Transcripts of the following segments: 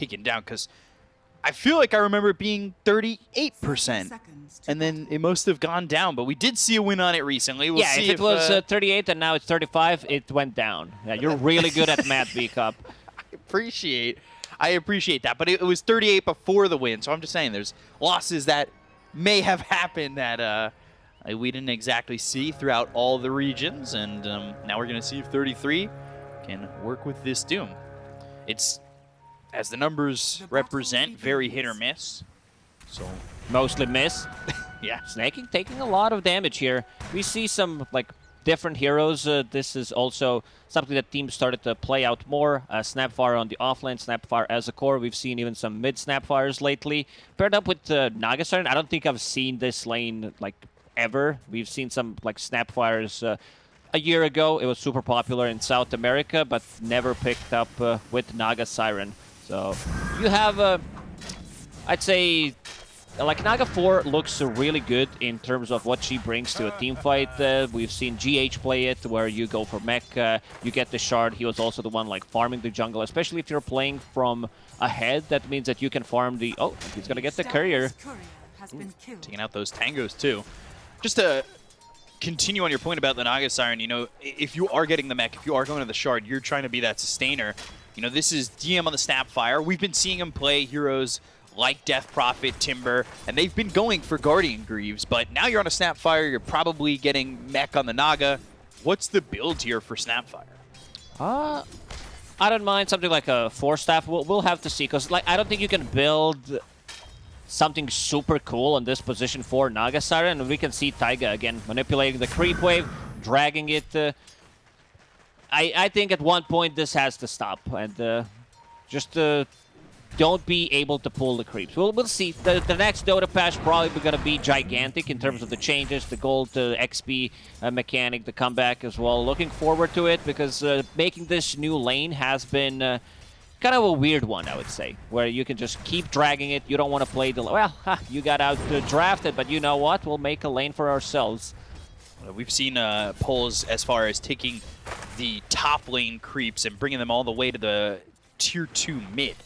taken down because I feel like I remember it being 38%. And then it must have gone down, but we did see a win on it recently. We'll yeah, if it if, was uh, uh, 38 and now it's 35, it went down. Yeah, you're really good at math, B Cup. appreciate I appreciate that, but it, it was 38 before the win, so I'm just saying there's losses that may have happened that uh, we didn't exactly see throughout all the regions, and um, now we're going to see if 33 can work with this Doom. It's, as the numbers represent, very hit or miss. So Mostly miss. yeah, Sneyking taking a lot of damage here. We see some like different heroes. Uh, this is also something that teams started to play out more. Uh, Snapfire on the offlane, Snapfire as a core. We've seen even some mid Snapfires lately. Paired up with uh, Naga Siren, I don't think I've seen this lane like ever. We've seen some like Snapfires uh, a year ago. It was super popular in South America, but never picked up uh, with Naga Siren. So you have, uh, I'd say, like Naga 4 looks really good in terms of what she brings to a team fight. Uh, we've seen GH play it where you go for mech, uh, you get the shard. He was also the one like farming the jungle, especially if you're playing from ahead. That means that you can farm the... Oh, he's gonna get the courier. taking out those tangos too. Just to continue on your point about the Naga Siren, you know, if you are getting the mech, if you are going to the shard, you're trying to be that sustainer. You know, this is DM on the Snapfire. We've been seeing him play heroes like Death Prophet, Timber, and they've been going for Guardian Greaves, but now you're on a Snapfire, you're probably getting mech on the Naga. What's the build here for Snapfire? Uh, I don't mind something like a Force Staff. We'll, we'll have to see because like I don't think you can build something super cool on this position for Naga Siren. And we can see Taiga again manipulating the creep wave, dragging it. Uh, I I think at one point this has to stop and uh, just uh, don't be able to pull the creeps. We'll, we'll see. The, the next Dota patch probably going to be gigantic in terms of the changes, the gold to XP uh, mechanic, the comeback as well. Looking forward to it because uh, making this new lane has been uh, kind of a weird one, I would say, where you can just keep dragging it. You don't want to play the... Well, ha, you got out uh, drafted, but you know what? We'll make a lane for ourselves. Uh, We've seen uh, polls as far as taking the top lane creeps and bringing them all the way to the tier 2 mid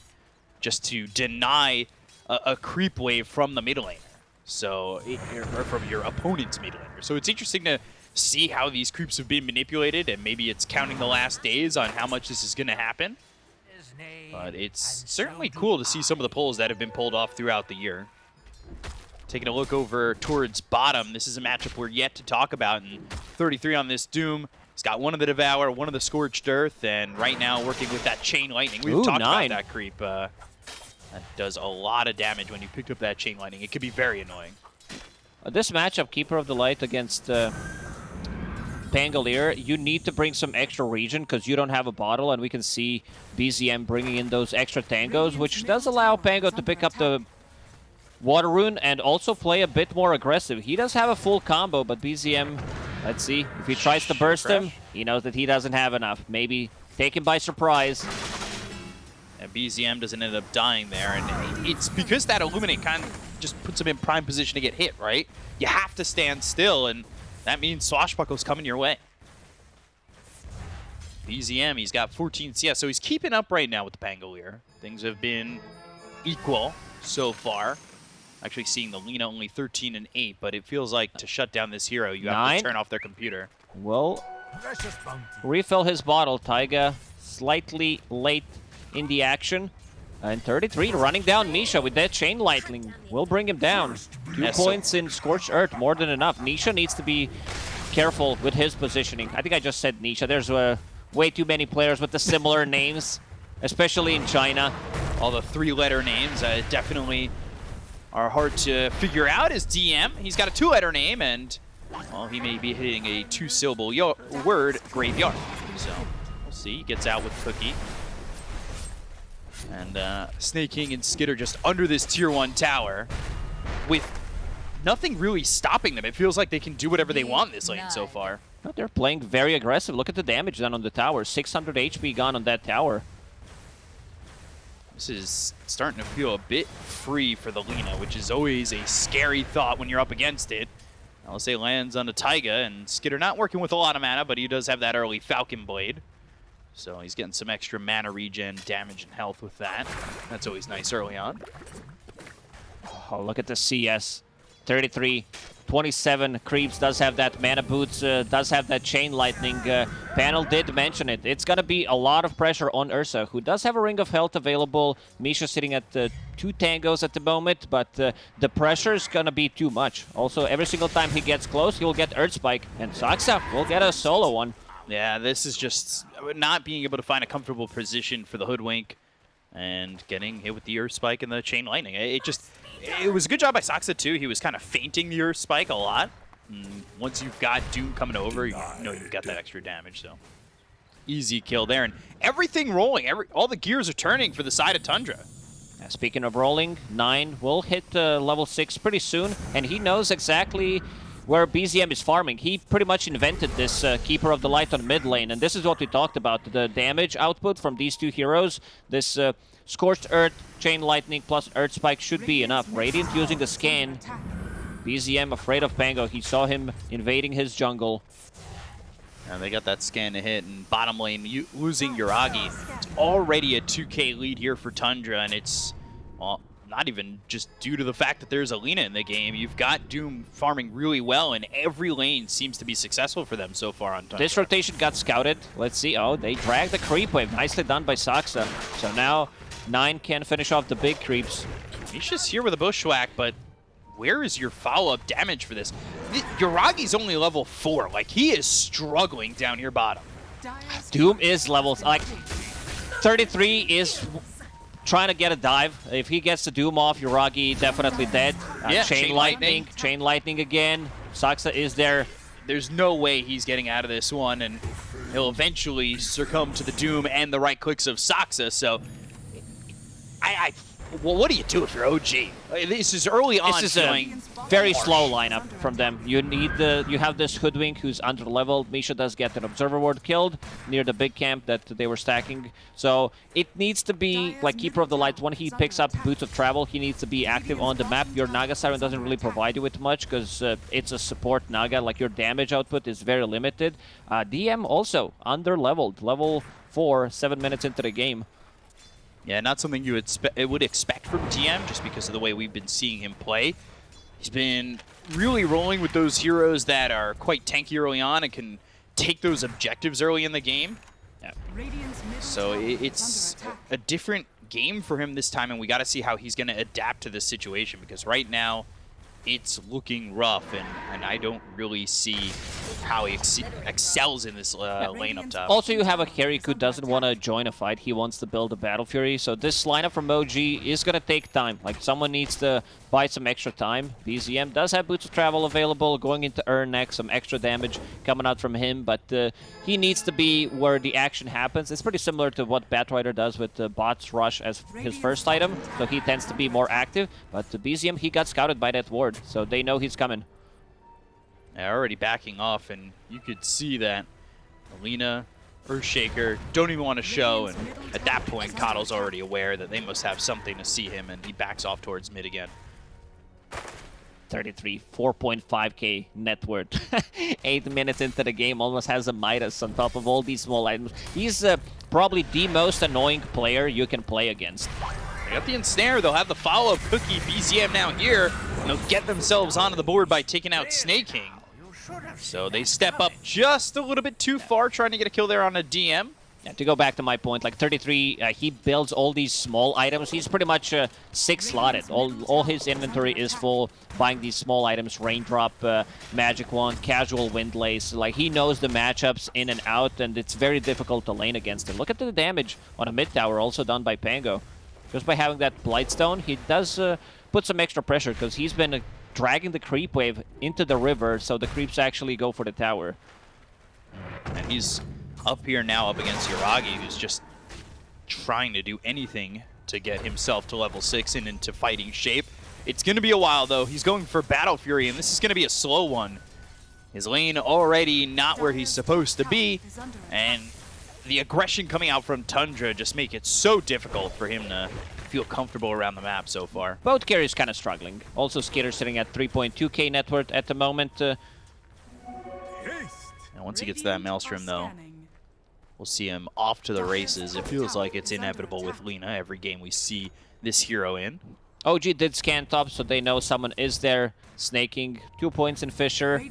just to deny a, a creep wave from the mid laner. So, or from your opponent's mid laner. So it's interesting to see how these creeps have been manipulated and maybe it's counting the last days on how much this is going to happen. But it's certainly cool to see some of the pulls that have been pulled off throughout the year. Taking a look over towards bottom, this is a matchup we're yet to talk about. And 33 on this Doom. He's got one of the Devour, one of the Scorched Earth, and right now working with that Chain Lightning. We've Ooh, talked nine. about that creep. Uh, that does a lot of damage when you picked up that Chain Lightning. It could be very annoying. Uh, this matchup, Keeper of the Light against uh, Pangolier, you need to bring some extra regen because you don't have a bottle, and we can see BZM bringing in those extra tangos, which does allow Pango to pick up the Water Rune and also play a bit more aggressive. He does have a full combo, but BZM, let's see, if he tries to burst him, he knows that he doesn't have enough. Maybe take him by surprise. And BZM doesn't end up dying there, and it's because that Illuminate kind of just puts him in prime position to get hit, right? You have to stand still, and that means Swashbuckle's coming your way. BZM, he's got 14 CS, so he's keeping up right now with the Pangolier. Things have been equal so far. Actually seeing the Lina only 13 and 8, but it feels like to shut down this hero, you have to turn off their computer. Well, refill his bottle. Taiga slightly late in the action. And 33 running down Nisha with that chain lightning will bring him down. Two Yes, so- points in Scorched Earth, more than enough. Nisha needs to be careful with his positioning. I think I just said Nisha. There's uh, way too many players with the similar names, especially in China. all the three-letter names uh, definitely are hard to figure out as DM. He's got a two-letter name, and well, he may be hitting a two-syllable word, graveyard. So we'll see. He gets out with Cookie. And uh, Sneyking and Skiter just under this tier one tower with nothing really stopping them. It feels like they can do whatever they want this lane so far. No, they're playing very aggressive. Look at the damage done on the tower. 600 HP gone on that tower. This is starting to feel a bit free for the Lina, which is always a scary thought when you're up against it. I'll say lands on the Taiga, and Skiter not working with a lot of mana, but he does have that early Falcon Blade. So he's getting some extra mana regen, damage, and health with that. That's always nice early on. Oh, look at the CS. 33, 27. Creeps does have that mana boots, uh, does have that chain lightning. Uh, panel did mention it. It's to be a lot of pressure on Ursa, who does have a ring of health available. Misha sitting at uh, two tangos at the moment, but uh, the pressure is to be too much. Also, every single time he gets close, he'll get Earth Spike, and Saksa will get a solo one. Yeah, this is just not being able to find a comfortable position for the Hoodwink and getting hit with the Earth Spike and the Chain Lightning. It just, it was a good job by Saksa too. He was kind of feinting your Spike a lot. And once you've got Doom coming over, you know you've got that extra damage, so. Easy kill there, and everything rolling. Every All the gears are turning for the side of Tundra. Speaking of rolling, 9 will hit uh, level 6 pretty soon, and he knows exactly where BZM is farming. He pretty much invented this uh, Keeper of the Light on mid lane, and this is what we talked about. The damage output from these two heroes, this uh, Scorched Earth, Chain Lightning plus Earth Spike should be enough. Radiant using the scan. BZM afraid of Pango. He saw him invading his jungle. And they got that scan to hit, and bottom lane losing Yuragi. It's already a 2k lead here for Tundra, and it's, well, not even just due to the fact that there's Alina in the game. You've got Doom farming really well, and every lane seems to be successful for them so far on Tundra. This rotation got scouted. Let's see. Oh, they dragged the creep wave. Nicely done by Saksa. So now 9 can finish off the big creeps. Misha's here with a bushwhack, but where is your follow-up damage for this? Yuragi's only level 4. Like, he is struggling down here bottom. Doom is levels. Like, 33 is trying to get a dive. If he gets the Doom off, Yuragi definitely dead. Uh, yeah, chain, chain lightning, lightning. Chain Lightning again. Saksa is there. There's no way he's getting out of this one, and he'll eventually succumb to the Doom and the right clicks of Saksa, so... I, I well, what do you do if you're OG? Uh, This is early on This is a very harsh. slow lineup from them. You need the you have this hoodwink who's under leveled. Misha does get an observer ward killed near the big camp that they were stacking. So it needs to be like Keeper of the Light. When he picks up Boots of Travel, he needs to be active on the map. Your Naga Siren doesn't really provide you with much because uh, it's a support Naga. Like your damage output is very limited. Uh, DM also under leveled, level four, seven minutes into the game. Yeah, not something you would, would expect from DM just because of the way we've been seeing him play. He's been really rolling with those heroes that are quite tanky early on and can take those objectives early in the game. Yeah. So it's a different game for him this time, and we got to see how he's going to adapt to this situation because right now it's looking rough, and, and I don't really see how he ex excels in this uh, lane up top. Also, you have a carry who doesn't want to join a fight. He wants to build a Battle Fury. So this lineup from OG is going to take time. Like, someone needs to buy some extra time. BZM does have Boots of Travel available, going into Urn next, some extra damage coming out from him, but uh, he needs to be where the action happens. It's pretty similar to what Batrider does with uh, Bots Rush as his first item, so he tends to be more active, but the BZM, he got scouted by that ward, so they know he's coming. They're already backing off, and you could see that Alina, Earthshaker don't even want to show, and at that point, Coddle's already aware that they must have something to see him, and he backs off towards mid again. 33, 4.5k net worth. Eight minutes into the game, almost has a Midas on top of all these small items. He's uh, probably the most annoying player you can play against. They got the ensnare, they'll have the follow-up cookie BZM now here, and they'll get themselves onto the board by taking out Sneyking. So they step up just a little bit too far, trying to get a kill there on a DM. Yeah, to go back to my point, like 33, uh, he builds all these small items. He's pretty much uh, six slotted. All, all his inventory is full, buying these small items, Raindrop, uh, Magic Wand, Casual Wind Lace. Like, he knows the matchups in and out, and it's very difficult to lane against him. Look at the damage on a mid tower, also done by Pango. Just by having that Blightstone, he does uh, put some extra pressure, because he's been uh, dragging the creep wave into the river, so the creeps actually go for the tower. And he's up here now up against Yuragi, who's just trying to do anything to get himself to level 6 and into fighting shape. It's going to be a while, though. He's going for Battle Fury, and this is going to be a slow one. His lane already not where he's supposed to be, and the aggression coming out from Tundra just make it so difficult for him to feel comfortable around the map so far. Both carriers kind of struggling. Also, Skiter sitting at 3.2k net worth at the moment. Uh, And once he gets that Maelstrom, though, we'll see him off to the races. It feels like it's inevitable with Lina every game we see this hero in. OG did scan top, so they know someone is there snaking. Two points in Fissure.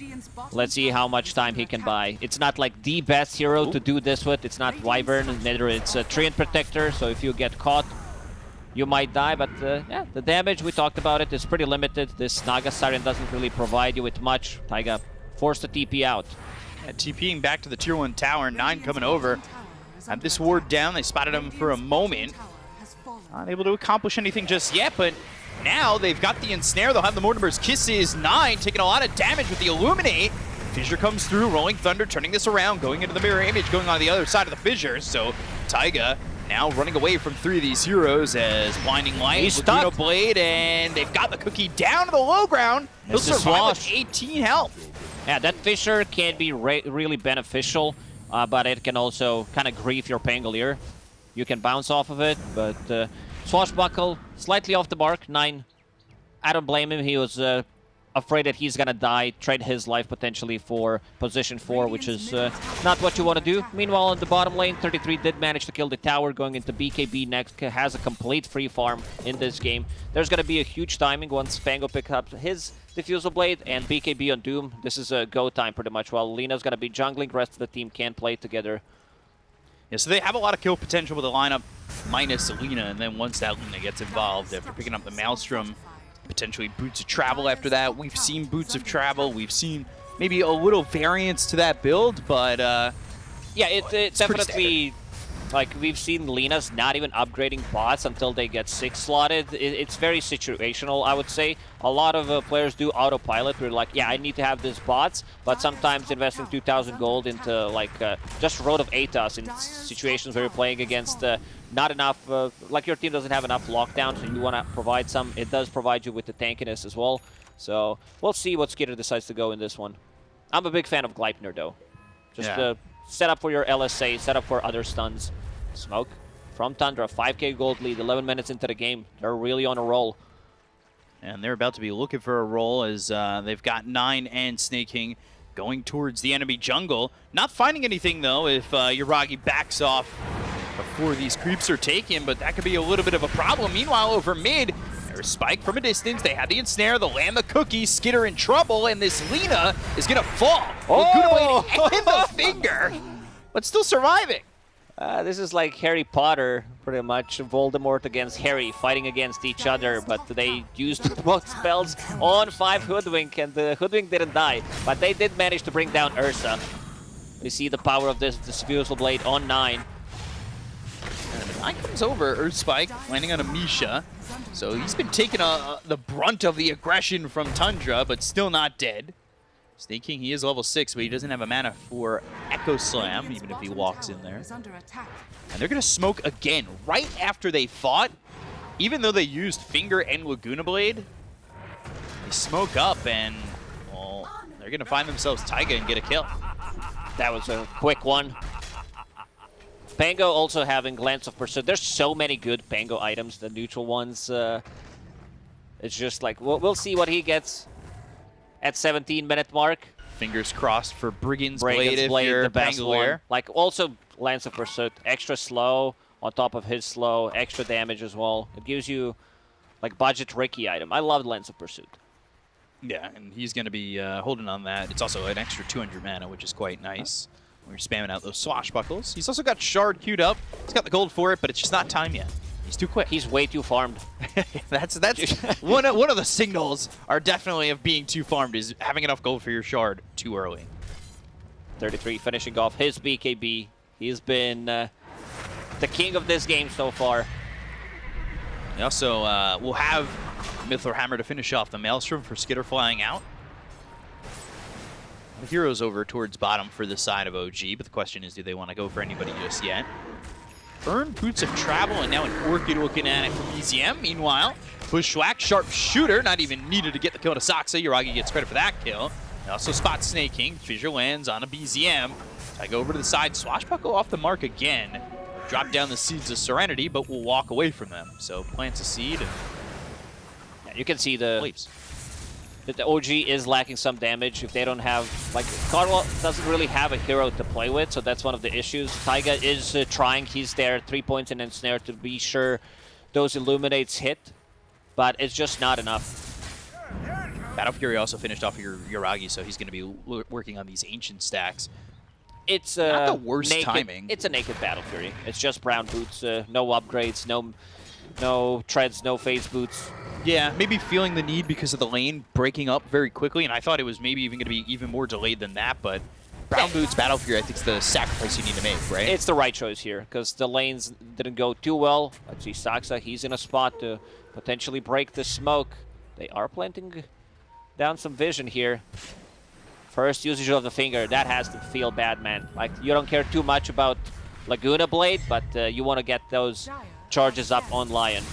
Let's see how much time he can buy. It's not like the best hero to do this with. It's not Wyvern, neither it's a Treant Protector, so if you get caught, you might die. But uh, yeah, the damage, we talked about it, is pretty limited. This Naga Siren doesn't really provide you with much. Taiga forced to TP out. And TPing back to the tier 1 tower, 9 coming over. Have this ward down, they spotted him for a moment. Not able to accomplish anything just yet, but now they've got the ensnare. They'll have the Mortimer's Kisses. Nine taking a lot of damage with the Illuminate. Fissure comes through, Rolling Thunder, turning this around, going into the mirror image, going on the other side of the fissure. So Taiga now running away from three of these heroes as Blinding Light, He's Laguna stuck. Blade, and they've got the cookie down to the low ground. He'll survive with 18 health. Yeah, that Fissure can be re really beneficial, uh, but it can also kind of grief your Pangolier. You can bounce off of it, but uh, Swashbuckle, slightly off the mark, 9. I don't blame him. He was uh, afraid that he's gonna die, trade his life potentially for position 4, which is uh, not what you want to do. Meanwhile, in the bottom lane, 33 did manage to kill the tower, going into BKB next, has a complete free farm in this game. There's gonna be a huge timing once Pango picks up his Diffusal Blade and BKB on Doom. This is a go time pretty much. While Lina's gonna be jungling, rest of the team can play together. Yeah, so they have a lot of kill potential with the lineup minus Alina, and then once that Lina gets involved, after picking up the Maelstrom, potentially Boots of Travel after that. We've seen Boots of Travel. We've seen maybe a little variance to that build, but uh, Yeah, it, it pretty definitely. Like we've seen Lina's not even upgrading bots until they get six slotted. It, it's very situational, I would say. A lot of uh, players do autopilot. We're like, yeah, I need to have this bots, but sometimes investing 2,000 gold into like uh, just Rod of Atos in situations where you're playing against uh, not enough, uh, like your team doesn't have enough lockdown, so you want to provide some. It does provide you with the tankiness as well. So we'll see what Skiter decides to go in this one. I'm a big fan of Gleipnir though. Just Yeah. uh, set up for your LSA, set up for other stuns. Smoke from Tundra, 5k gold lead, 11 minutes into the game. They're really on a roll. and they're about to be looking for a roll as uh, they've got Nine and Sneyking going towards the enemy jungle. Not finding anything, though, if uh, Yuragi backs off before these creeps are taken, but that could be a little bit of a problem. Meanwhile, over mid, there's Spike from a distance. They have the ensnare, the land, the cookie, Skiter in trouble, and this Lina is going to fall. Oh! In the finger, but still surviving. Uh, this is like Harry Potter, pretty much. Voldemort against Harry fighting against each other, but they used both spells on 5 Hoodwink, and the Hoodwink didn't die. But they did manage to bring down Ursa. We see the power of this Diffusal Blade on 9. Nine comes over, Earth Spike, landing on a Misha. So he's been taking uh, the brunt of the aggression from Tundra, but still not dead. Sneyking, he is level 6, but he doesn't have a mana for Echo Slam, even if he walks in there. And they're going to smoke again, right after they fought. Even though they used Finger and Laguna Blade, they smoke up and, well, they're going to find themselves Taiga and get a kill. That was a quick one. Pango also having Glance of Pursuit. There's so many good Pango items, the neutral ones. Uh, it's just like, we'll, we'll see what he gets at 17 minute mark. Fingers crossed for Brigand's, Brigand's Blade Blade, the best one. Like also Lance of Pursuit, extra slow on top of his slow, extra damage as well. It gives you like budget Ricky item. I love Lance of Pursuit. Yeah, and he's going to be uh, holding on that. It's also an extra 200 mana, which is quite nice. We're spamming out those swashbuckles. He's also got Shard queued up. He's got the gold for it, but it's just not time yet. He's too quick. He's way too farmed. that's that's one of, one of the signals are definitely of being too farmed is having enough gold for your shard too early. 33 finishing off his BKB. He's been uh, the king of this game so far. We also uh, will have Mithril Hammer to finish off the Maelstrom for Skiter flying out. The heroes over towards bottom for the side of OG, but the question is, do they want to go for anybody just yet? Urn Boots of Travel, and now an Orchid looking at it from BZM. Meanwhile, Bushwhack, Sharp Shooter, not even needed to get the kill to Saksa. Yuragi gets credit for that kill. They also spot Sneyking. Fissure lands on a BZM. I go over to the side. Swashbuckle off the mark again. Drop down the Seeds of Serenity, but we'll walk away from them. So plants a seed and you can see the leaves. That the OG is lacking some damage if they don't have like Cardwell doesn't really have a hero to play with, so that's one of the issues. Taiga is uh, trying; he's there, three points and ensnare to be sure those illuminates hit, but it's just not enough. Battle Fury also finished off your Yuragi, so he's going to be working on these ancient stacks. It's uh, not the worst naked, timing. It's a naked Battle Fury. It's just brown boots, uh, no upgrades, no no treads, no phase boots. Yeah, maybe feeling the need because of the lane breaking up very quickly, and I thought it was maybe even going to be even more delayed than that, but Brown Boots Battle Fury, I think, is the sacrifice you need to make, right? It's the right choice here, because the lanes didn't go too well. Let's see, Saksa, he's in a spot to potentially break the smoke. They are planting down some vision here. First usage of the finger, that has to feel bad, man. Like, you don't care too much about Laguna Blade, but uh, you want to get those charges up on Lion.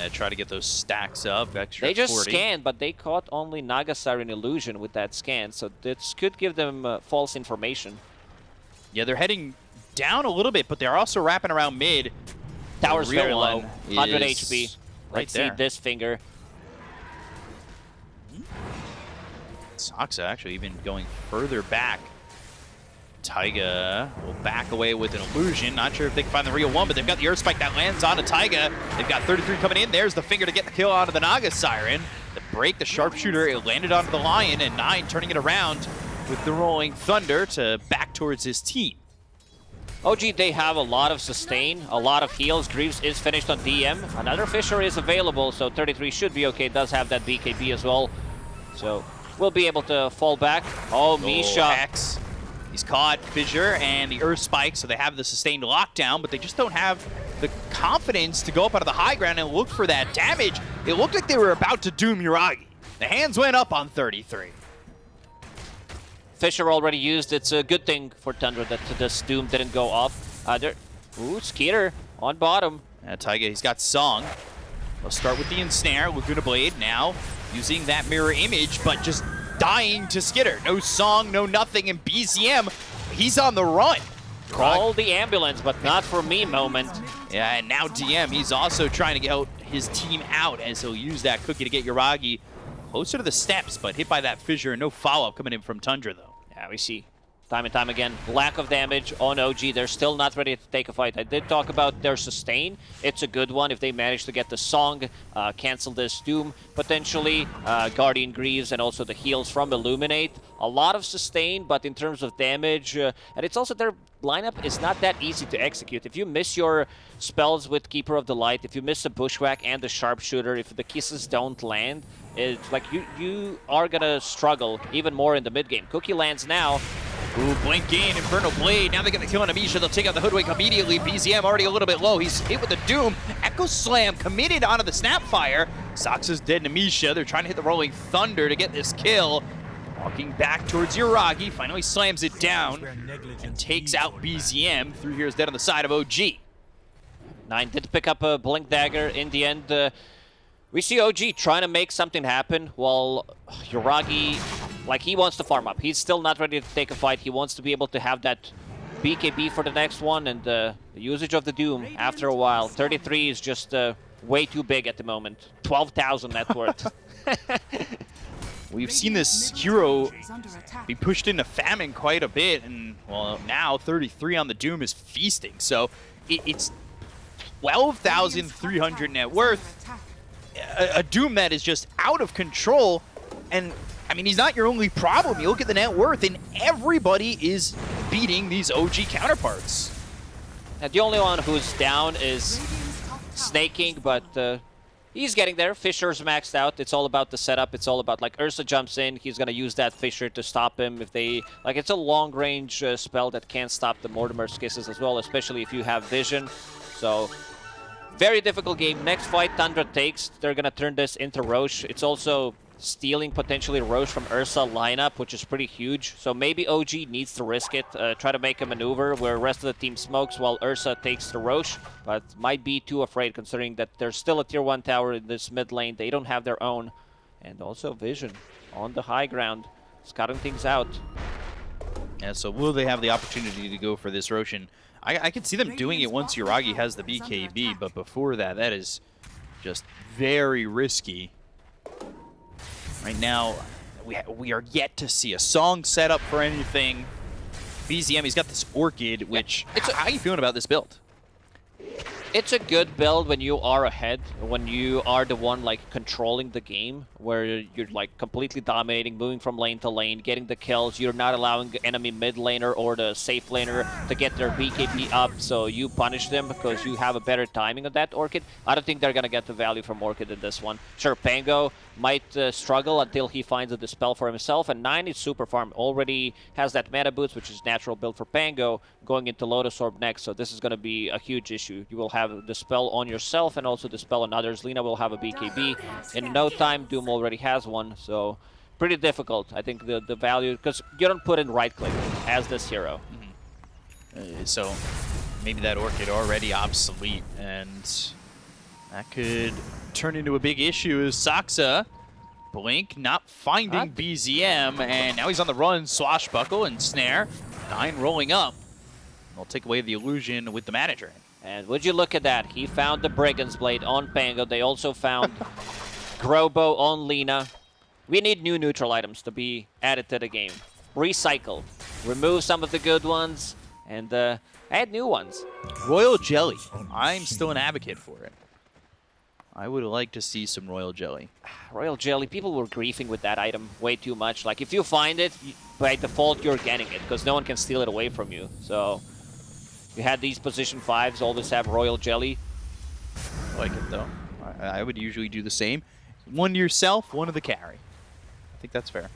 Yeah, try to get those stacks up. Extra they just 40. scanned, but they caught only Naga Siren Illusion with that scan, so this could give them uh, false information. Yeah, they're heading down a little bit, but they're also wrapping around mid. Tower's very low, 100 HP. Right Let's there. see this finger. Saksa actually even going further back. Taiga will back away with an illusion. Not sure if they can find the real one, but they've got the Earth Spike that lands onto Taiga. They've got 33 coming in. There's the finger to get the kill onto the Naga Siren. The break, the sharpshooter, it landed onto the Lion, and Nine turning it around with the Rolling Thunder to back towards his team. OG, they have a lot of sustain, a lot of heals. Greaves is finished on DM. Another Fissure is available, so 33 should be okay. Does have that BKB as well. So we'll be able to fall back. Oh, oh Misha. Oh, X. He's caught Fissure and the Earth Spike, so they have the sustained lockdown, but they just don't have the confidence to go up out of the high ground and look for that damage. It looked like they were about to doom Yuragi. The hands went up on 33. Fissure already used. It's a good thing for Tundra that this Doom didn't go off. Uh, there, ooh, Skiter on bottom. Uh, Taiga, he's got Song. They'll start with the Ensnare, Laguna Blade now using that mirror image, but just dying to Skiter. No Song, no nothing, and BZM, he's on the run. Call the ambulance, but not for me moment. Yeah, and now DM, he's also trying to get his team out as he'll use that cookie to get Yuragi closer to the steps, but hit by that fissure. No follow-up coming in from Tundra, though. Yeah, we see time and time again. Lack of damage on OG. They're still not ready to take a fight. I did talk about their sustain. It's a good one if they manage to get the Song, uh, cancel this Doom, potentially, uh, Guardian Greaves, and also the heals from Illuminate. A lot of sustain, but in terms of damage, uh, and it's also their lineup is not that easy to execute. If you miss your spells with Keeper of the Light, if you miss the Bushwhack and the Sharpshooter, if the kisses don't land, it's like you, you are gonna struggle even more in the mid game. Cookie lands now, Ooh, blink in, Infernal Blade. Now they get the kill on Amisha. They'll take out the Hoodwink immediately. BZM already a little bit low. He's hit with the Doom. Echo Slam committed onto the Snapfire. Sox is dead in Amisha. They're trying to hit the Rolling Thunder to get this kill. Walking back towards Yuragi. Finally slams it down and takes out BZM. Through here is dead on the side of OG. Nine did pick up a Blink Dagger in the end. Uh, we see OG trying to make something happen while Yuragi, like he wants to farm up. He's still not ready to take a fight. He wants to be able to have that BKB for the next one and uh, the usage of the Doom after a while. 33 is just uh, way too big at the moment. 12,000 net worth. We've seen this hero be pushed into famine quite a bit, and well, now 33 on the Doom is feasting. So it, it's 12,300 net worth. A, a, Doom that is just out of control, and I mean, he's not your only problem. You look at the net worth, and everybody is beating these OG counterparts. And the only one who's down is Sneyking, but uh, he's getting there. Fissure's maxed out. It's all about the setup. It's all about, like, Ursa jumps in. He's going to use that Fissure to stop him. If they, like, it's a long-range uh, spell that can't stop the Mortimer's Kisses as well, especially if you have Vision. So, very difficult game. Next fight, Tundra takes. They're going to turn this into Rosh. It's also stealing potentially Rosh from Ursa lineup, which is pretty huge. So maybe OG needs to risk it, uh, try to make a maneuver where rest of the team smokes while Ursa takes the Rosh, but might be too afraid considering that there's still a tier 1 tower in this mid lane. They don't have their own. And also Vision on the high ground, scouting things out. Yeah, so will they have the opportunity to go for this Roshan? I, I can see them doing it once Yuragi has the BKB, but before that, that is just very risky. Right now, we, we are yet to see a song set up for anything. BZM, he's got this Orchid, which... it's a- how are you feeling about this build? It's a good build when you are ahead, when you are the one like controlling the game, where you're like completely dominating, moving from lane to lane, getting the kills. You're not allowing the enemy mid laner or the safe laner to get their BKB up, so you punish them because you have a better timing on that Orchid. I don't think they're gonna get the value from Orchid in this one. Sure, Pango might uh, struggle until he finds a dispel for himself, and Nine is super farm. Already has that mana boots, which is natural build for Pango, going into Lotus Orb next, so this is gonna be a huge issue. You will have the spell on yourself and also the spell on others. Lina will have a BKB. In no time, Doom already has one, so pretty difficult. I think the, the value, because you don't put in right click as this hero. Uh, so maybe that Orchid already obsolete, and that could turn into a big issue as Saksa, Blink not finding BZM, and now he's on the run, Swashbuckle and Snare. Nine rolling up. They'll take away the illusion with the manager. And would you look at that? He found the Brigand's Blade on Pango. They also found Grove Bow on Lina. We need new neutral items to be added to the game. Recycle. Remove some of the good ones and uh, add new ones. Royal Jelly. I'm still an advocate for it. I would like to see some Royal Jelly. Royal Jelly, people were griefing with that item way too much. Like, if you find it, by default, you're getting it, because no one can steal it away from you. So, you had these position fives all always have Royal Jelly. I like it though. I, I would usually do the same. One to yourself, one to the carry. I think that's fair.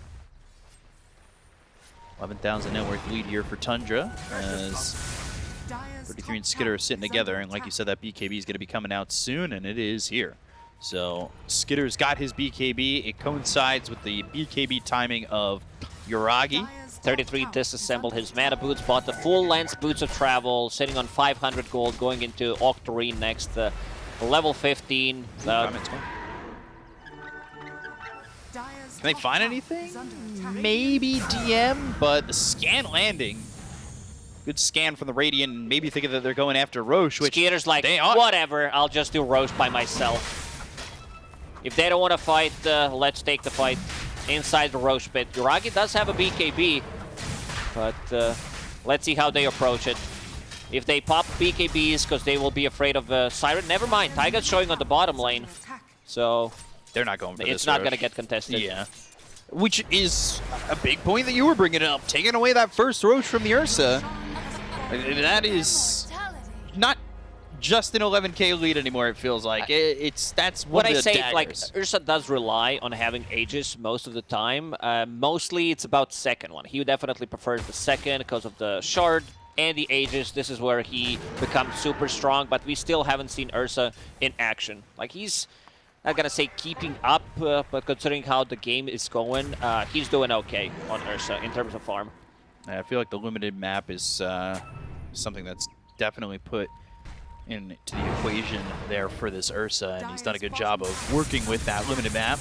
11,000 net worth lead here for Tundra as 33 and Skiter are sitting together. And like you said, that BKB is going to be coming out soon, and it is here. So Skiter's got his BKB. It coincides with the BKB timing of Yuragi. 33 disassembled his mana boots, bought the full length boots of travel, sitting on 500 gold, going into Octarine next. Uh, level 15. Uh, Can they find anything? Maybe DM, but the scan landing. Good scan from the Radiant, and maybe thinking that they're going after Rosh, which Skiter's like, they whatever, I'll just do Rosh by myself. If they don't want to fight, uh, let's take the fight inside the Rosh pit. Yuragi does have a BKB, but uh, let's see how they approach it. If they pop BKBs because they will be afraid of uh, Siren, never mind. Taiga's showing on the bottom lane, so They're not going for it's not going to get contested. Yeah. Which is a big point that you were bringing up. Taking away that first Rosh from the Ursa. That is not just an 11k lead anymore, it feels like. It- It's That's one What of I the say, like, daggers. Ursa does rely on having Aegis most of the time. Uh, mostly it's about second one. He definitely prefers the second because of the shard and the Aegis. This is where he becomes super strong, but we still haven't seen Ursa in action. Like, he's not gonna say keeping up, uh, but considering how the game is going, uh, he's doing okay on Ursa in terms of farm. I feel like the limited map is uh, something that's definitely put into the equation there for this Ursa, and he's done a good job of working with that limited map.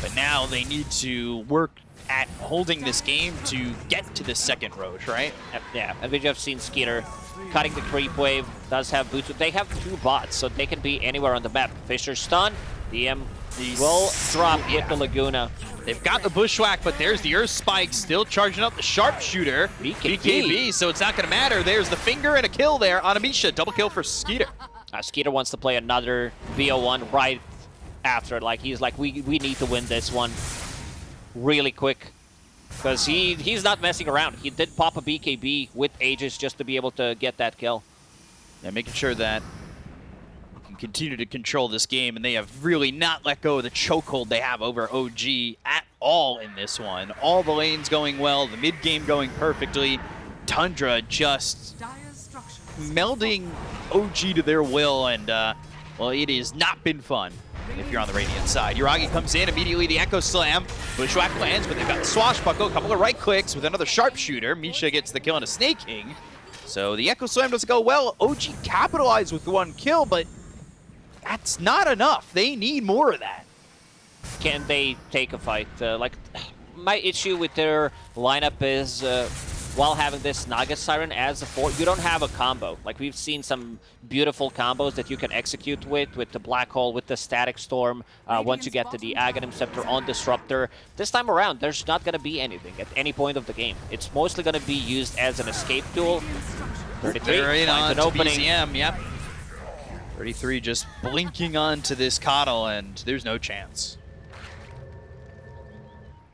But now they need to work at holding this game to get to the second Rosh, right? Yeah, and we have seen Skiter cutting the creep wave, does have boots. They have two bots, so they can be anywhere on the map. Fissure stun, DM These- will drop with yeah. the Laguna. They've got the Bushwhack, but there's the Earth Spike still charging up the Sharpshooter. BKB. BKB, so it's not going to matter. There's the finger and a kill there on Amisha. Double kill for Skiter. Uh, Skiter wants to play another VO1 right after. Like, he's like, we, we need to win this one really quick. Because he, he's not messing around. He did pop a BKB with Aegis just to be able to get that kill. They're making sure that continue to control this game, and they have really not let go of the chokehold they have over OG at all in this one. All the lanes going well, the mid game going perfectly. Tundra just melding OG to their will, and uh, well, it has not been fun if you're on the Radiant side. Yuragi comes in, immediately the Echo Slam. Bushwhack lands, but they've got the Swashbuckle, a couple of right clicks with another Sharpshooter. Misha gets the kill on a Sneyking. So the Echo Slam doesn't go well. OG capitalized with one kill, but that's not enough. They need more of that. Can they take a fight? Uh, like, my issue with their lineup is uh, while having this Naga Siren as a fort, you don't have a combo. Like we've seen some beautiful combos that you can execute with, with the Black Hole, with the Static Storm, uh, once you get to the Aghanim Scepter on Disruptor. This time around, there's not going to be anything at any point of the game. It's mostly going to be used as an escape tool. 33 They're on an opening. BZM, yep. 33 just blinking onto this Coddle, and there's no chance.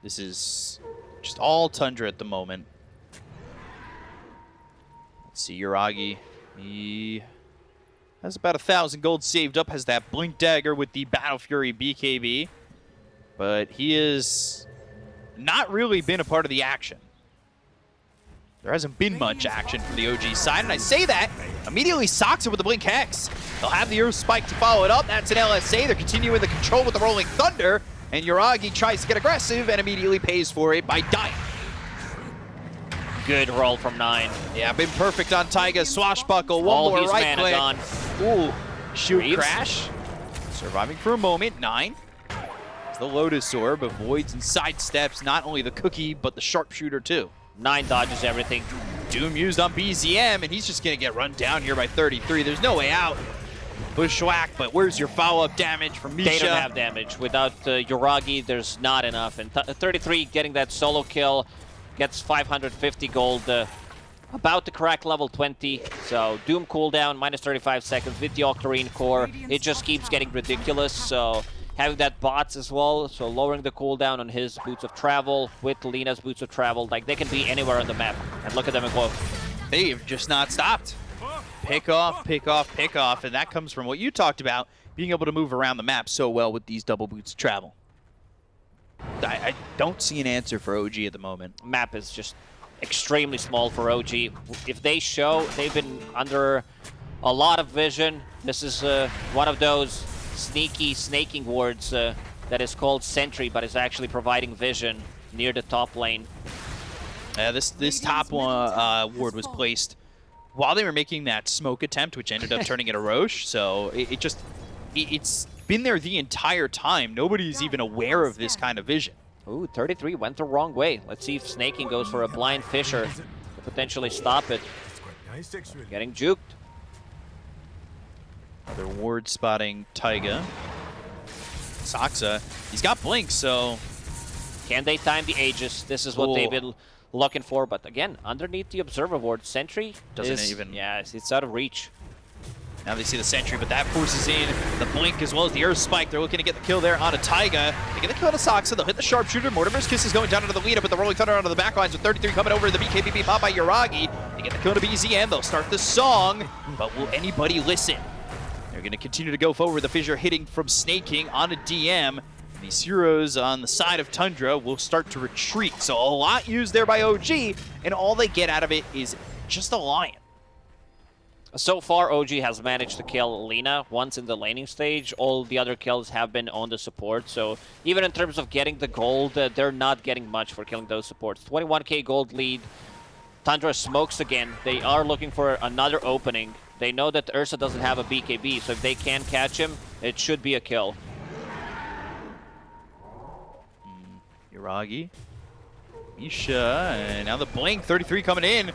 This is just all Tundra at the moment. Let's see, Yuragi. He has about a thousand gold saved up, has that Blink Dagger with the Battle Fury BKB. But he has not really been a part of the action. There hasn't been much action from the OG side, and I say that, immediately socks it with the Blink Hex. They'll have the Earth Spike to follow it up. That's an LSA. They're continuing the control with the Rolling Thunder, and Yuragi tries to get aggressive and immediately pays for it by dying. Good roll from 9. Yeah, been perfect on Taiga. Swashbuckle, one All more right mana click. gone. Ooh, shoot Reeves. crash. Surviving for a moment, nine. As the Lotus Orb avoids and sidesteps not only the cookie, but the sharpshooter too. 9 dodges everything. Doom used on BZM, and he's just going to get run down here by 33. There's no way out. Bushwhack, but where's your follow-up damage from Misha? They don't have damage. Without uh, Yuragi, there's not enough. And th 33 getting that solo kill gets 550 gold. Uh, about to crack level 20. So Doom cooldown, minus 35 seconds with the Octarine core. It just keeps getting ridiculous. So having that bots as well, so lowering the cooldown on his Boots of Travel with Lina's Boots of Travel. Like they can be anywhere on the map. And look at them and go. They've just not stopped. Pick off, pick off, pick off, and that comes from what you talked about, being able to move around the map so well with these double boots of travel. I, I don't see an answer for OG at the moment. map is just extremely small for OG. If they show, they've been under a lot of vision. This is uh, one of those sneaky snaking wards uh, that is called Sentry, but is actually providing vision near the top lane. Uh, this this top one, uh, ward was placed while they were making that smoke attempt, which ended up turning into Rosh. So it, it just it, it's been there the entire time. Nobody's even aware of this kind of vision. Ooh, 33 went the wrong way. Let's see if Sneyking goes for a blind Fissure to potentially stop it. Getting juked. Another ward spotting Taiga. Saksa, he's got blink, so Can they time the Aegis? This is what they've been looking for. But again, underneath the Observer ward, Sentry Doesn't is- even- Yeah, it's- out of reach. Now they see the sentry, but that forces in the blink as well as the earth spike. They're looking to get the kill there onto Taiga. They get the kill on Saksa. They'll hit the sharpshooter. Mortimer's kiss is going down into the lead, up, but the rolling thunder onto the back lines with 33 coming over. To the BKBB pop by Yuragi. They get the kill to BZM. They'll start the song, but will anybody listen? They're going to continue to go forward. The fissure hitting from Sneyking on a DM. And these heroes on the side of Tundra will start to retreat. So a lot used there by OG, and all they get out of it is just a lion. So far, OG has managed to kill Lina once in the laning stage. All the other kills have been on the support. So even in terms of getting the gold, uh, they're not getting much for killing those supports. 21k gold lead. Tundra smokes again. They are looking for another opening. They know that Ursa doesn't have a BKB, so if they can catch him, it should be a kill. Hmm, Yuragi, Misha, and now the blink. 33 coming in.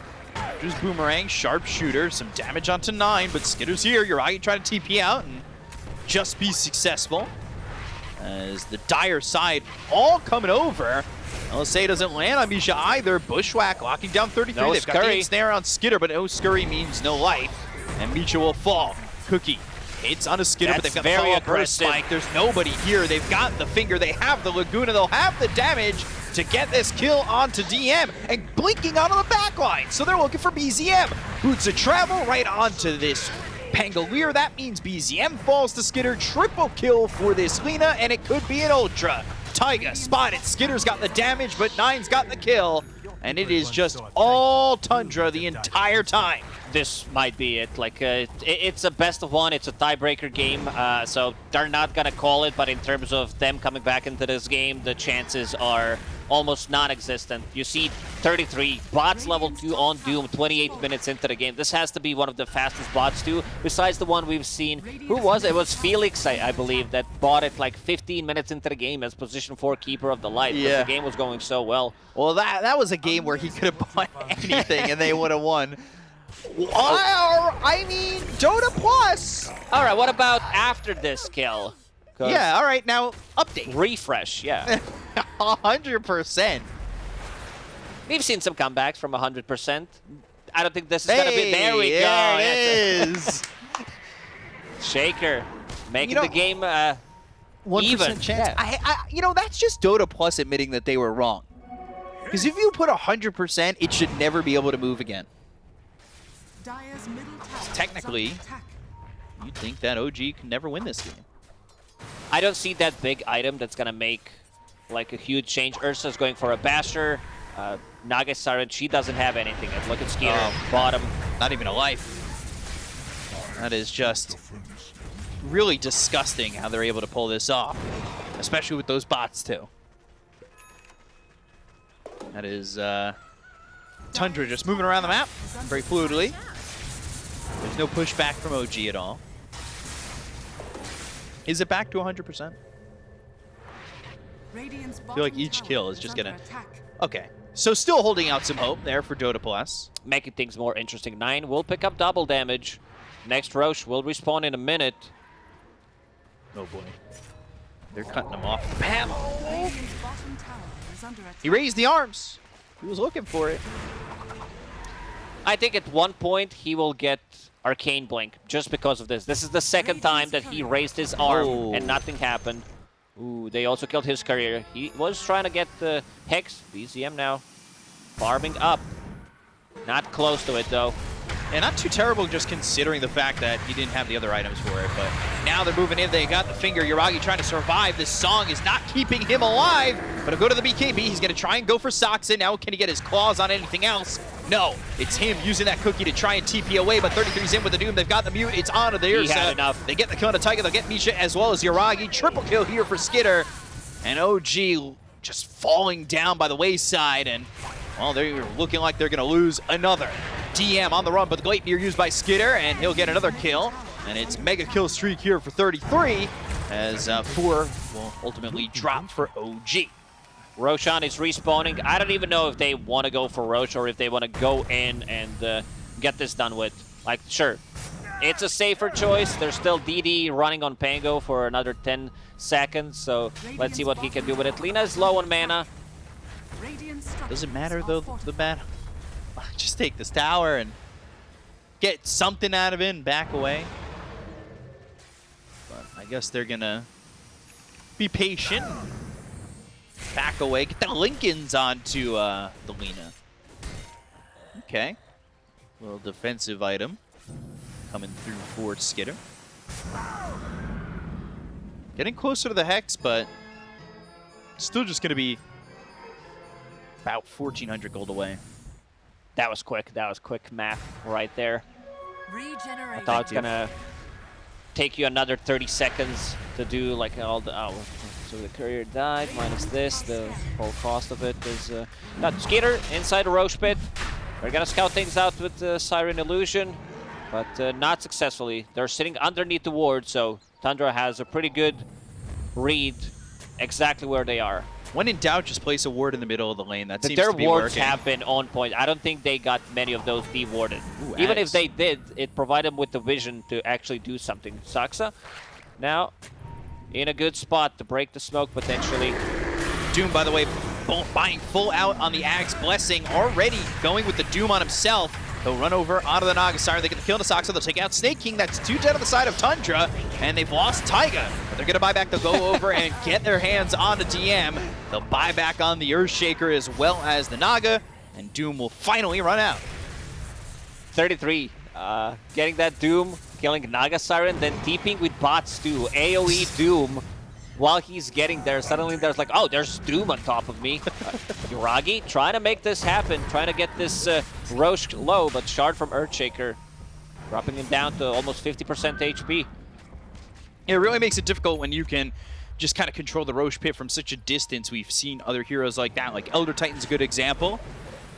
Just boomerang, sharpshooter, some damage onto nine, but Skiter's here. Yuragi trying to TP out and just be successful. As the dire side all coming over. LSA doesn't land on Misha either. Bushwhack locking down 33. No They've got scurry. the snare on Skiter, but no scurry means no life. And Misha will fall. Cookie hits on a Skiter, but they've got the very follow-up aggressive. spike. There's nobody here. They've got the finger. They have the Laguna. They'll have the damage to get this kill onto DM and blinking onto the back line. So they're looking for BZM. Boots of travel right onto this Pangolier. That means BZM falls to Skiter. Triple kill for this Lina, and it could be an Ultra. Taiga spotted. Skiter's got the damage, but Nine's got the kill. And it is just all Tundra the entire time. This might be it. Like, uh, it, it's a best of one. It's a tiebreaker game, uh, so they're not gonna call it. But in terms of them coming back into this game, the chances are almost non-existent. You see 33, bots level 2 on Doom, 28 minutes into the game. This has to be one of the fastest bots too, besides the one we've seen. Who was it? It was Felix, I, I believe, that bought it like 15 minutes into the game as position 4 Keeper of the Light, Yeah. the game was going so well. Well, that that was a game where he could have bought anything and they would have won. Or, I mean, Dota Plus. Alright, what about after this kill? Yeah, all right, now update. Refresh, yeah. 100%. We've seen some comebacks from 100%. I don't think this is going to be... There we Hey, go. There it it. Shaker. Making You know- the game... Uh, One Even, percent chance. yeah. I, I, you know, that's just Dota Plus admitting that they were wrong. Because if you put 100%, it should never be able to move again. Technically- You'd think that OG can never win this game. I don't see that big item that's going to make like a huge change. Ursa's going for a Basher. Uh, Naga Siren, she doesn't have anything. And look at Skiter, Oh. bottom. Not even a life. That is just really disgusting how they're able to pull this off. Especially with those bots, too. That is uh, Tundra just moving around the map very fluidly. There's no pushback from OG at all. Is it back to 100%? Radiant's feel like each kill is just gonna- Okay. So still holding out some hope there for Dota Plus. Making things more interesting. Nine will pick up double damage. Next Rosh will respawn in a minute. Oh boy. They're cutting him off the map. Radiant's bottom tower is under attack. He raised the arms. He was looking for it. I think at one point he will get Arcane Blink just because of this. This is the second time that he raised his arm Oh. and nothing happened. Ooh, they also killed his courier. He was trying to get the Hex. BZM now. Farming up. Not close to it though. And not too terrible just considering the fact that he didn't have the other items for it. But now they're moving in. They got the finger. Yuragi trying to survive. This song is not keeping him alive. But he'll go to the BKB. He's going to try and go for Soxin. Now can he get his claws on anything else? No. It's him using that cookie to try and TP away. But 33's in with the Doom. They've got the mute. It's on to the He had enough. They get the the Taiga. They'll get Misha as well as Yuragi. Triple kill here for Skiter. And OG just falling down by the wayside. And, well, they're looking like they're going to lose another. DM on the run, but the Gleipnir used by Skiter, and he'll get another kill. And it's mega kill streak here for 33, as uh, four will ultimately drop for OG. Roshan is respawning. I don't even know if they want to go for Rosh or if they want to go in and uh, get this done with. Like, sure, it's a safer choice. There's still DD running on Pango for another 10 seconds, so let's see what he can do with it. Lina is low on mana. Does it matter, though, the fortified. battle? Just take this tower and get something out of it and back away. But I guess they're to be patient. Back away. Get the Linken's onto uh, the Lina. Okay. Little defensive item coming through for Skiter. Getting closer to the Hex, but still just going to be about 1,400 gold away. That was quick. That was quick math right there. I thought it's gonna take you another 30 seconds to do like all the. Oh, so the courier died minus this. The whole cost of it is. Uh, not Skiter inside the Rosh pit. They're gonna scout things out with the Siren Illusion, but uh, not successfully. They're sitting underneath the ward, so Tundra has a pretty good read exactly where they are. When in doubt, just place a ward in the middle of the lane. That But seems their to be wards working. have been on point. I don't think they got many of those dewarded. Ooh, Even if they did, it provided them with the vision to actually do something. Saksa now in a good spot to break the smoke potentially. Doom, by the way, buying full out on the Aghs Blessing, already going with the Doom on himself. He'll run over onto the Nagasar. They get the kill to Saksa. They'll take out Sneyking. That's two dead on the side of Tundra. And they've lost Taiga. But they're going to buy back. They'll go over and get their hands on the DM. They'll buy back on the Earthshaker as well as the Naga. And Doom will finally run out. 33, uh, getting that Doom, killing Naga Siren, then deeping with bots too. AoE Doom. While he's getting there, suddenly there's like, oh, there's Doom on top of me. Yuragi trying to make this happen, trying to get this uh, Rosh low, but Shard from Earthshaker dropping him down to almost 50% HP. It really makes it difficult when you can just kind of control the Rosh Pit from such a distance. We've seen other heroes like that, like Elder Titan's a good example.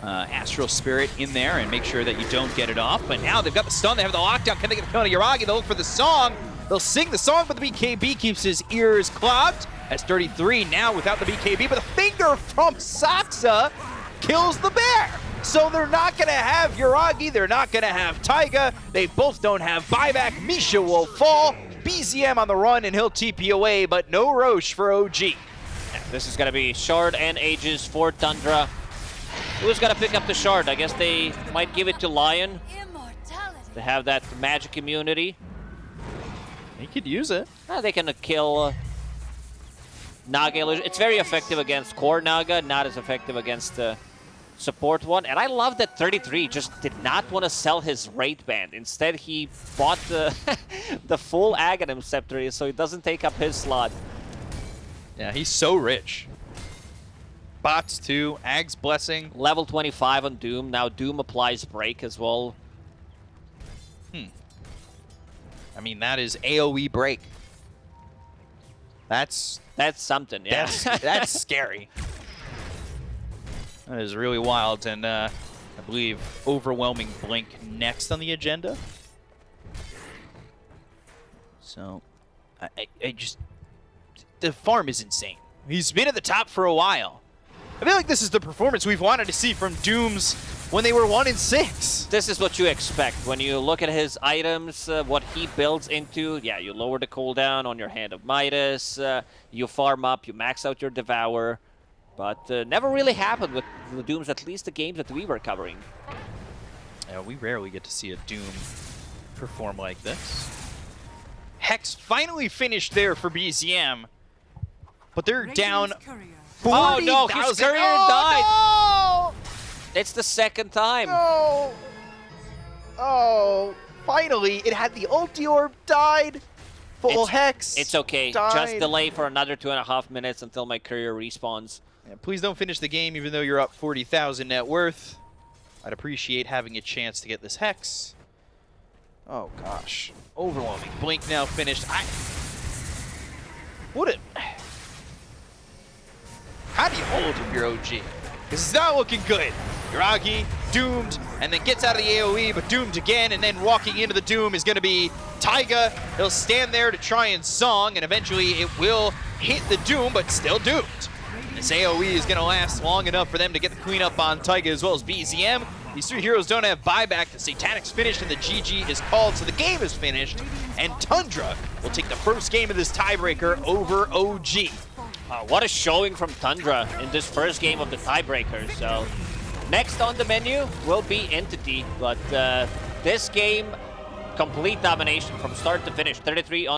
Uh, Astral Spirit in there and make sure that you don't get it off. But now they've got the stun, they have the lockdown. Can they get the kill on Yuragi? They'll look for the song. They'll sing the song, but the BKB keeps his ears clogged. As 33 now without the BKB, but the finger from Saksa kills the bear. So they're not going to have Yuragi, they're not going to have Taiga. They both don't have buyback. Misha will fall. BZM on the run and he'll TP away, but no Rosh for OG. This is going to be Shard and Aegis for Tundra. Who's going to pick up the Shard? I guess they might give it to Lion Immortality. to have that magic immunity. He could use it. Uh, they can kill uh, Naga illusion. It's very effective against core Naga, not as effective against the support one. And I love that 33 just did not want to sell his Wraith Band. Instead, he bought the the full Aghanim Scepter so he doesn't take up his slot. Yeah, he's so rich. Bots too, Ag's Blessing. Level 25 on Doom. Now Doom applies Break as well. I mean, that is AoE break. That's That's something, yeah. that's that's scary. That is really wild, and uh, I believe overwhelming blink next on the agenda. So, I, I, I just the farm is insane. He's been at the top for a while. I feel like this is the performance we've wanted to see from Dooms when they were one in six. this is what you expect when you look at his items, uh, what he builds into. Yeah, you lower the cooldown on your Hand of Midas, uh, you farm up, you max out your Devour. But uh, never really happened with the Dooms, at least the games that we were covering. Yeah, we rarely get to see a Doom perform like this. Hex finally finished there for BZM, but they're Radiant's down courier. Oh, no, his 40,000. courier Oh, It's the second time. No! Oh, finally, it had the ulti orb died. Full It's- Hex. It's okay. died. Just delay for another two and a half minutes until my courier respawns. Yeah, please don't finish the game even though you're up 40,000 net worth. I'd appreciate having a chance to get this Hex. Oh gosh. Overwhelming. Blink now finished. I... What a... How do you hold if you're OG? Because it's not looking good. Yuragi, doomed, and then gets out of the AoE, but doomed again, and then walking into the doom is going to be Taiga. He'll stand there to try and song, and eventually it will hit the doom, but still doomed. This AoE is going to last long enough for them to get the clean up on Taiga as well as BZM. These three heroes don't have buyback. The Satanic's finished and the GG is called, so the game is finished. And Tundra will take the first game of this tiebreaker over OG. Uh, what a showing from Tundra in this first game of the tiebreaker. So next on the menu will be Entity, but uh, this game, complete domination from start to finish. 33 on